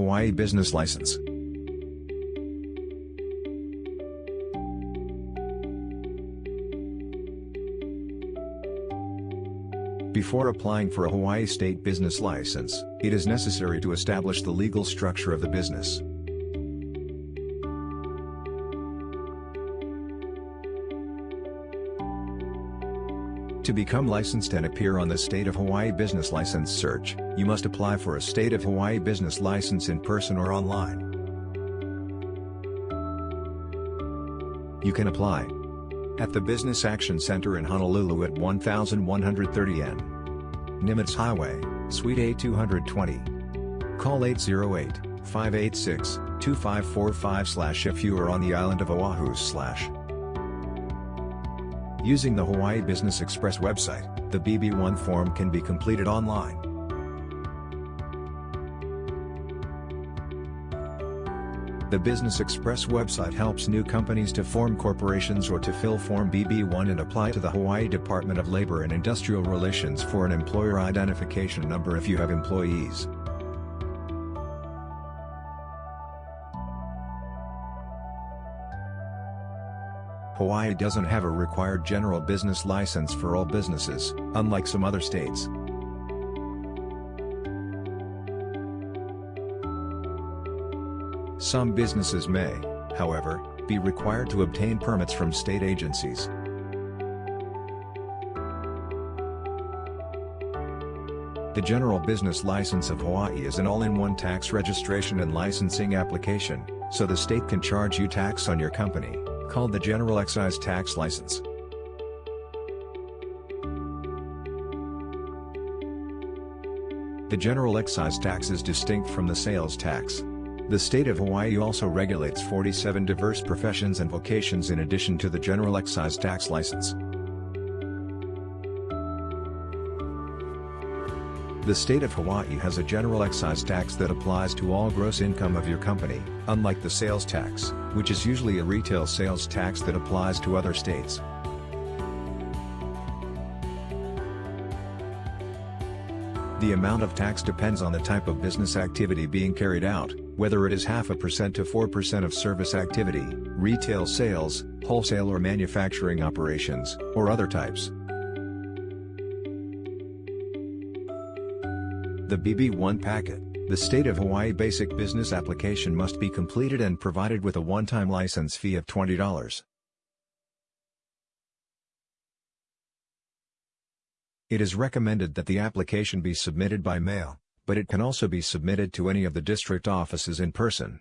Hawaii business license. Before applying for a Hawaii state business license, it is necessary to establish the legal structure of the business. To become licensed and appear on the State of Hawaii Business License search, you must apply for a State of Hawaii business license in person or online. You can apply at the Business Action Center in Honolulu at 1130 N. Nimitz Highway, Suite A220. Call 808-586-2545 if you are on the island of Oahu. Using the Hawaii Business Express website, the BB1 form can be completed online. The Business Express website helps new companies to form corporations or to fill Form BB1 and apply to the Hawaii Department of Labor and Industrial Relations for an employer identification number if you have employees. Hawaii doesn't have a required general business license for all businesses, unlike some other states. Some businesses may, however, be required to obtain permits from state agencies. The General Business License of Hawaii is an all-in-one tax registration and licensing application, so the state can charge you tax on your company called the General Excise Tax License. The General Excise Tax is distinct from the sales tax. The state of Hawaii also regulates 47 diverse professions and vocations in addition to the General Excise Tax License. The state of Hawaii has a general excise tax that applies to all gross income of your company, unlike the sales tax, which is usually a retail sales tax that applies to other states. The amount of tax depends on the type of business activity being carried out, whether it is half a percent to 4% of service activity, retail sales, wholesale or manufacturing operations, or other types. The BB1 packet, the State of Hawaii Basic Business Application must be completed and provided with a one-time license fee of $20. It is recommended that the application be submitted by mail, but it can also be submitted to any of the district offices in person.